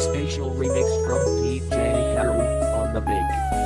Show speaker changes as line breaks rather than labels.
Spatial remix from DJ Haru on the
big.